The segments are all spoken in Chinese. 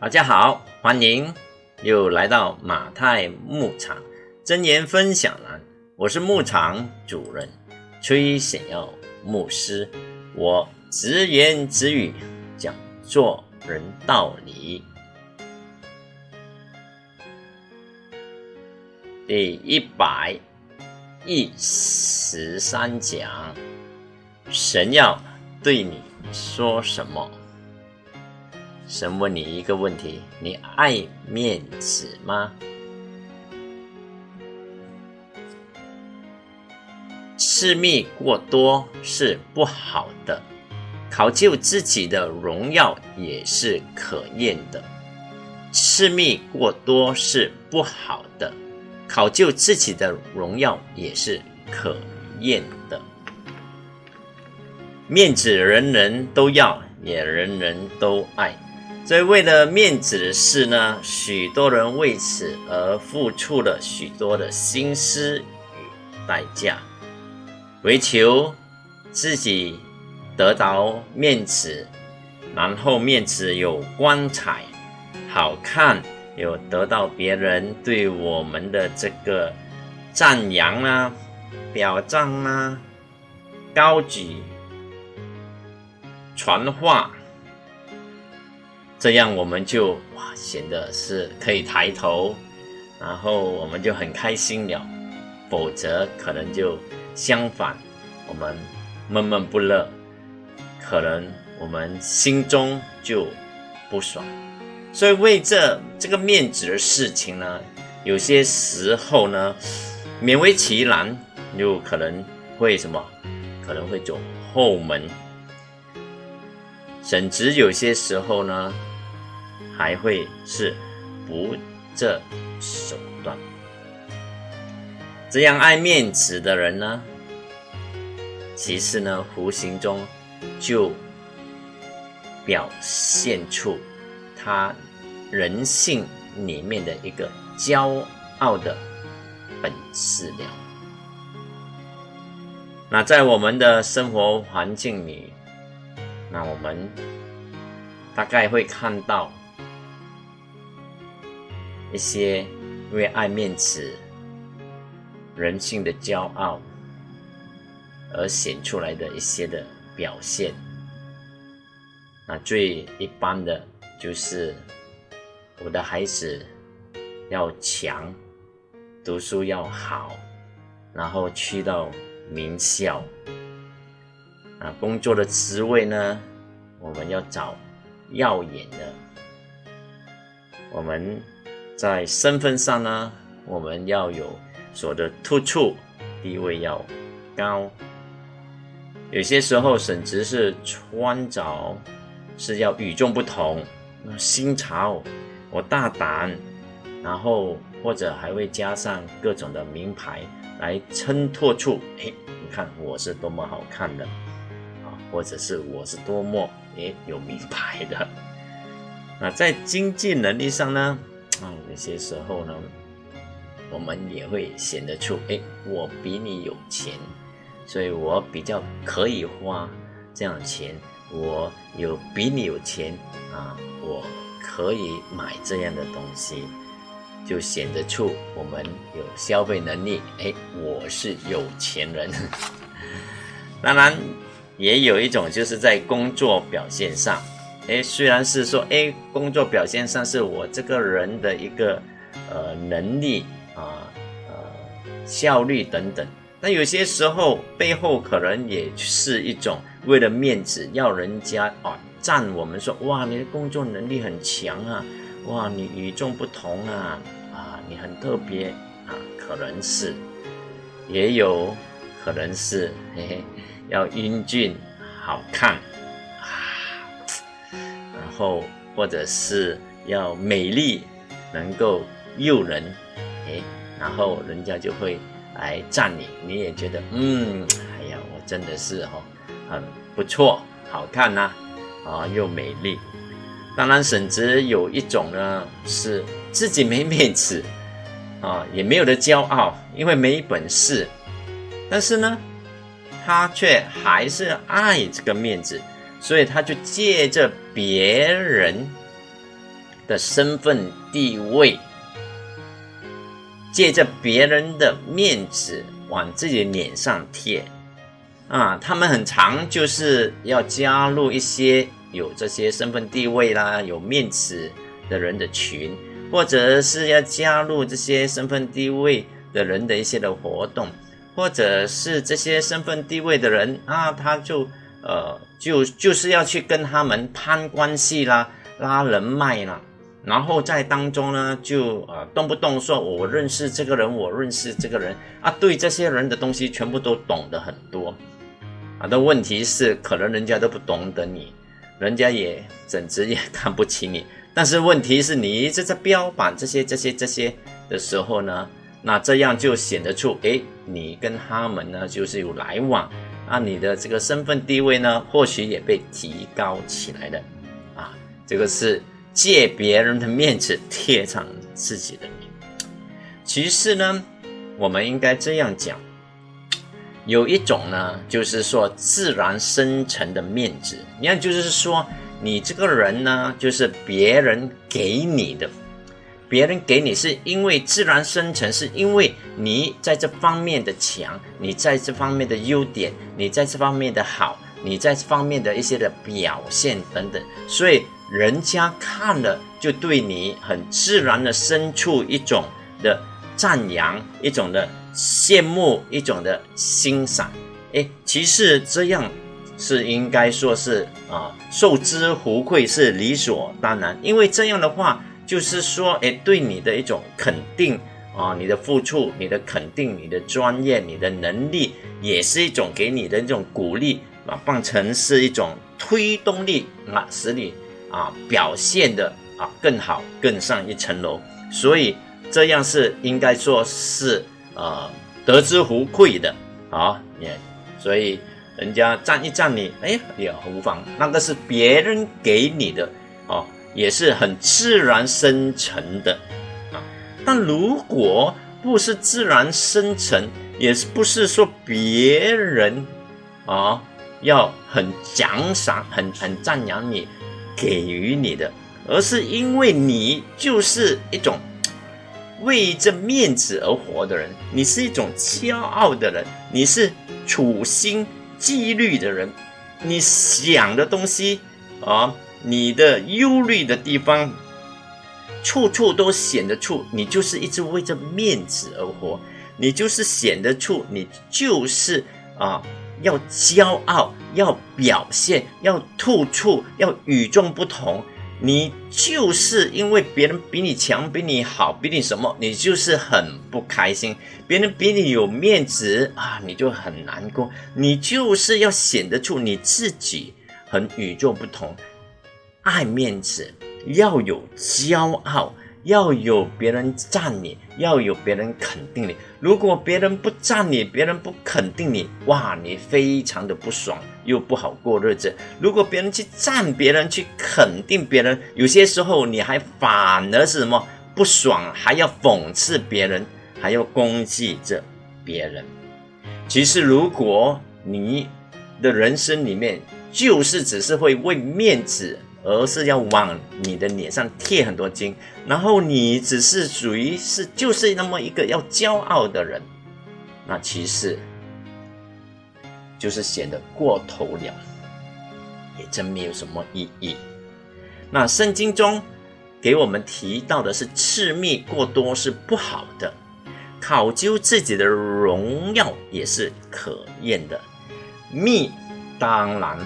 大家好，欢迎又来到马太牧场真言分享栏。我是牧场主任崔显耀牧师，我直言直语讲做人道理。第一百一十三讲，神要对你说什么？神问你一个问题：你爱面子吗？私密过多是不好的，考究自己的荣耀也是可厌的。私密过多是不好的，考究自己的荣耀也是可厌的。面子人人都要，也人人都爱。所以，为了面子的事呢，许多人为此而付出了许多的心思与代价，为求自己得到面子，然后面子有光彩、好看，有得到别人对我们的这个赞扬啊、表彰啊、高举、传话。这样我们就哇显得是可以抬头，然后我们就很开心了。否则可能就相反，我们闷闷不乐，可能我们心中就不爽。所以为这这个面子的事情呢，有些时候呢，勉为其难，有可能会什么？可能会走后门，甚至有些时候呢。还会是不择手段，这样爱面子的人呢？其实呢，无形中就表现出他人性里面的一个骄傲的本质了。那在我们的生活环境里，那我们大概会看到。一些因为爱面子、人性的骄傲而显出来的一些的表现，那最一般的就是我的孩子要强，读书要好，然后去到名校，啊，工作的职位呢，我们要找耀眼的，我们。在身份上呢，我们要有所的突出，地位要高。有些时候，甚至是穿着是要与众不同，新潮，我大胆，然后或者还会加上各种的名牌来衬托出，哎，你看我是多么好看的啊，或者是我是多么哎有名牌的。那在经济能力上呢？那，有些时候呢，我们也会显得出，哎，我比你有钱，所以我比较可以花这样钱，我有比你有钱啊，我可以买这样的东西，就显得出我们有消费能力，哎，我是有钱人。当然，也有一种就是在工作表现上。哎，虽然是说，哎，工作表现上是我这个人的一个呃能力啊，呃效率等等，但有些时候背后可能也是一种为了面子，要人家啊赞我们说，哇，你的工作能力很强啊，哇，你与众不同啊，啊，你很特别啊，可能是，也有可能是，嘿嘿，要英俊好看。后或者是要美丽，能够诱人，哎，然后人家就会来赞你，你也觉得，嗯，哎呀，我真的是哈，很不错，好看呐，啊，又美丽。当然，甚至有一种呢，是自己没面子，啊，也没有的骄傲，因为没本事，但是呢，他却还是爱这个面子。所以他就借着别人的身份地位，借着别人的面子往自己脸上贴，啊，他们很常就是要加入一些有这些身份地位啦、有面子的人的群，或者是要加入这些身份地位的人的一些的活动，或者是这些身份地位的人啊，他就呃就就是要去跟他们攀关系啦、拉人脉啦。然后在当中呢，就呃动不动说我认识这个人，我认识这个人啊，对这些人的东西全部都懂得很多啊。的问题是，可能人家都不懂得你，人家也简直也看不起你。但是问题是你一直在标榜这些这些这些的时候呢，那这样就显得出，哎，你跟他们呢就是有来往啊，你的这个身份地位呢，或许也被提高起来的啊，这个是。借别人的面子贴上自己的脸，其实呢，我们应该这样讲，有一种呢，就是说自然生成的面子。你看，就是说你这个人呢，就是别人给你的，别人给你是因为自然生成，是因为你在这方面的强，你在这方面的优点，你在这方面的好，你在这方面的一些的表现等等，所以。人家看了就对你很自然的生出一种的赞扬，一种的羡慕，一种的欣赏。哎，其实这样是应该说是啊，受之无愧是理所当然。因为这样的话，就是说，哎，对你的一种肯定啊，你的付出，你的肯定，你的专业，你的能力，也是一种给你的一种鼓励啊，换成是一种推动力啊，使你。啊，表现的啊更好，更上一层楼，所以这样是应该说是呃得之无愧的啊，也所以人家赞一赞你，哎也无妨，那个是别人给你的哦，也是很自然生成的啊。但如果不是自然生成，也是不是说别人啊要很奖赏、很很赞扬你。给予你的，而是因为你就是一种为这面子而活的人，你是一种骄傲的人，你是处心积虑的人，你想的东西啊，你的忧虑的地方，处处都显得出你就是一直为这面子而活，你就是显得出你就是啊。要骄傲，要表现，要突出，要与众不同。你就是因为别人比你强、比你好、比你什么，你就是很不开心。别人比你有面子啊，你就很难过。你就是要显得出你自己很与众不同，爱面子，要有骄傲。要有别人赞你，要有别人肯定你。如果别人不赞你，别人不肯定你，哇，你非常的不爽，又不好过日子。如果别人去赞别人，去肯定别人，有些时候你还反而是什么不爽，还要讽刺别人，还要攻击着别人。其实，如果你的人生里面就是只是会为面子。而是要往你的脸上贴很多金，然后你只是属于是就是那么一个要骄傲的人，那其实就是显得过头了，也真没有什么意义。那圣经中给我们提到的是赤密过多是不好的，考究自己的荣耀也是可厌的，蜜当然。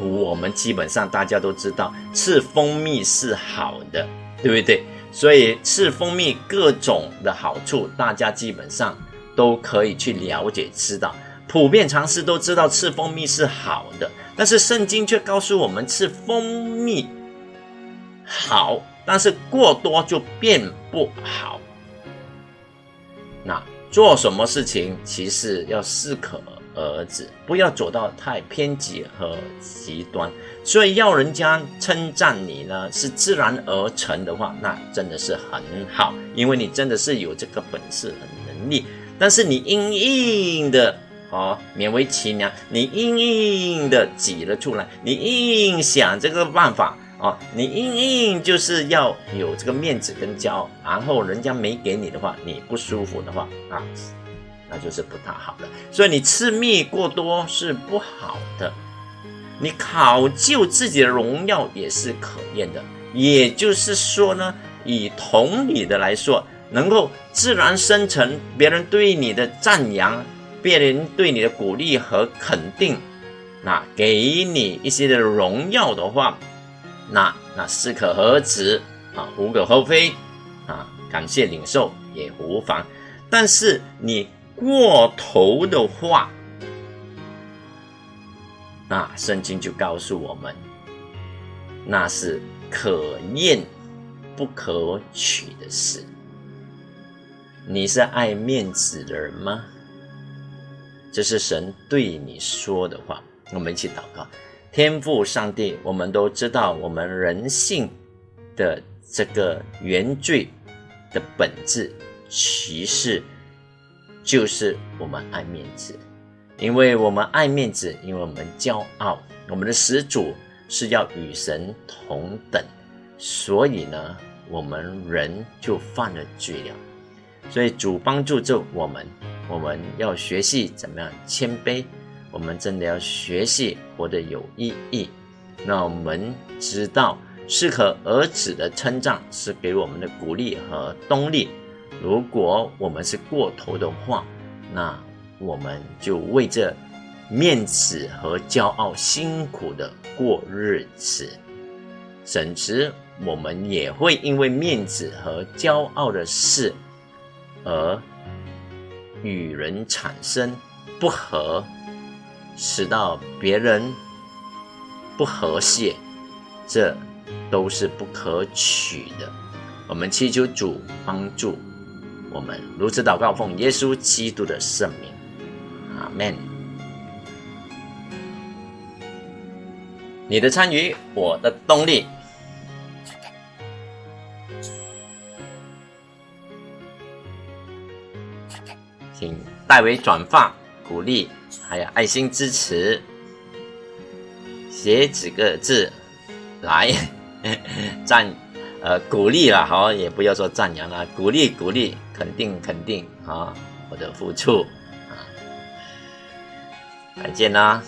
我们基本上大家都知道，吃蜂蜜是好的，对不对？所以吃蜂蜜各种的好处，大家基本上都可以去了解知道，普遍常识都知道吃蜂蜜是好的。但是圣经却告诉我们，吃蜂蜜好，但是过多就变不好。那做什么事情，其实要适可。儿子，不要走到太偏激和极端。所以要人家称赞你呢，是自然而成的话，那真的是很好，因为你真的是有这个本事和能力。但是你硬硬的哦，勉为其难，你硬硬的挤了出来，你硬想这个办法哦，你硬硬就是要有这个面子跟骄傲，然后人家没给你的话，你不舒服的话啊，那就是不太好的。所以你吃蜜过多是不好的，你考究自己的荣耀也是可厌的。也就是说呢，以同理的来说，能够自然生成别人对你的赞扬，别人对你的鼓励和肯定，那给你一些的荣耀的话。那那适可而止啊，无可厚非啊，感谢领受也无妨。但是你过头的话，那圣经就告诉我们，那是可厌不可取的事。你是爱面子的人吗？这是神对你说的话。我们一起祷告。天赋上帝，我们都知道，我们人性的这个原罪的本质，其实就是我们爱面子，因为我们爱面子，因为我们骄傲，我们的始祖是要与神同等，所以呢，我们人就犯了罪了。所以主帮助着我们，我们要学习怎么样谦卑。我们真的要学习活得有意义。那我们知道适可而止的称赞是给我们的鼓励和动力。如果我们是过头的话，那我们就为这面子和骄傲辛苦的过日子，甚至我们也会因为面子和骄傲的事而与人产生不和。使到别人不和谐，这都是不可取的。我们祈求主帮助我们，如此祷告，奉耶稣基督的圣名，阿门。你的参与，我的动力，请代为转发鼓励。还有爱心支持，写几个字来赞，呃，鼓励啦，好，也不要说赞扬啦，鼓励鼓励，肯定肯定啊，我的付出啊，再见啦。